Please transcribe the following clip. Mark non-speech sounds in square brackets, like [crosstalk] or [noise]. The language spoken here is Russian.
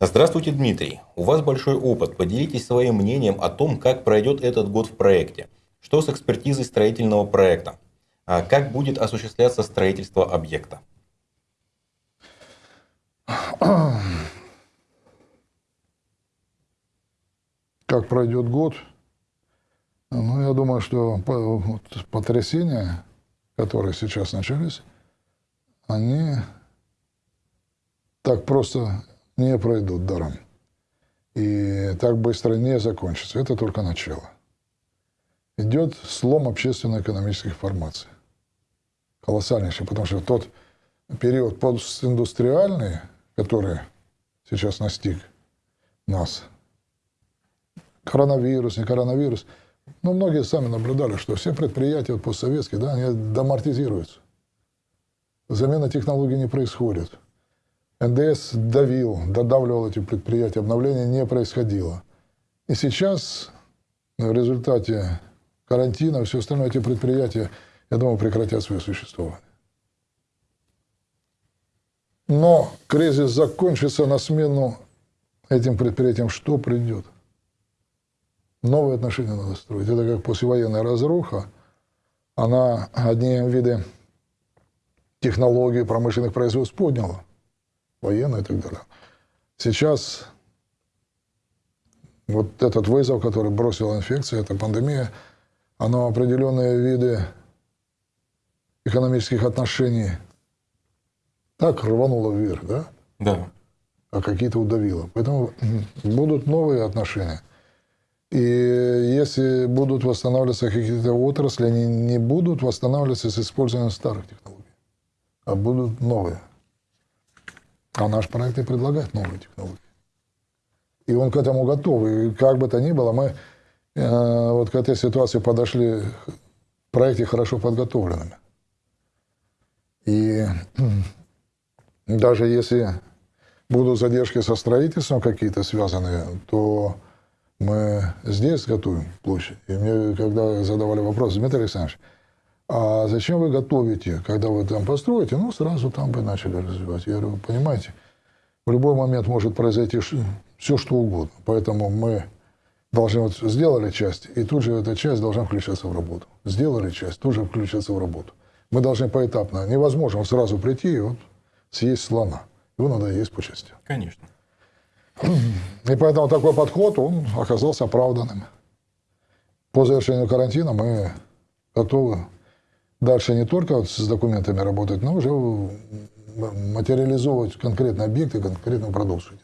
Здравствуйте, Дмитрий. У вас большой опыт. Поделитесь своим мнением о том, как пройдет этот год в проекте. Что с экспертизой строительного проекта? А как будет осуществляться строительство объекта? [clears throat] Как пройдет год? Ну, я думаю, что потрясения, которые сейчас начались, они так просто не пройдут даром. И так быстро не закончатся. Это только начало. Идет слом общественно-экономических формаций. Колоссальнейший, потому что тот период постиндустриальный, который сейчас настиг нас, коронавирус, не коронавирус, ну, многие сами наблюдали, что все предприятия постсоветские, да, они домартизируются. Замена технологий не происходит. НДС давил, додавливал эти предприятия, обновления не происходило. И сейчас в результате карантина, все остальное, эти предприятия, я думаю, прекратят свое существование. Но кризис закончится на смену этим предприятиям. Что придет? Новые отношения надо строить. Это как послевоенная разруха. Она одни виды технологий промышленных производств подняла. Военные и так далее. Сейчас вот этот вызов, который бросила инфекция, эта пандемия, оно определенные виды экономических отношений так рвануло вверх, да? Да. А какие-то удавило. Поэтому [clears throat] будут новые отношения – и если будут восстанавливаться какие-то отрасли, они не будут восстанавливаться с использованием старых технологий, а будут новые. А наш проект и предлагает новые технологии. И он к этому готов. И как бы то ни было, мы э, вот к этой ситуации подошли в проекте хорошо подготовленными. И [clears throat] даже если будут задержки со строительством какие-то связанные, то мы здесь готовим площадь. И мне, когда задавали вопрос, Дмитрий Александрович, а зачем вы готовите, когда вы там построите? Ну, сразу там бы начали развивать. Я говорю, понимаете, в любой момент может произойти все, что угодно. Поэтому мы должны вот сделали часть, и тут же эта часть должна включаться в работу. Сделали часть, тут же включаться в работу. Мы должны поэтапно. Невозможно сразу прийти и вот съесть слона. Его надо есть по частям. Конечно. [clears throat] И поэтому такой подход, он оказался оправданным. По завершению карантина мы готовы дальше не только с документами работать, но уже материализовывать конкретные объекты, конкретную продукцию.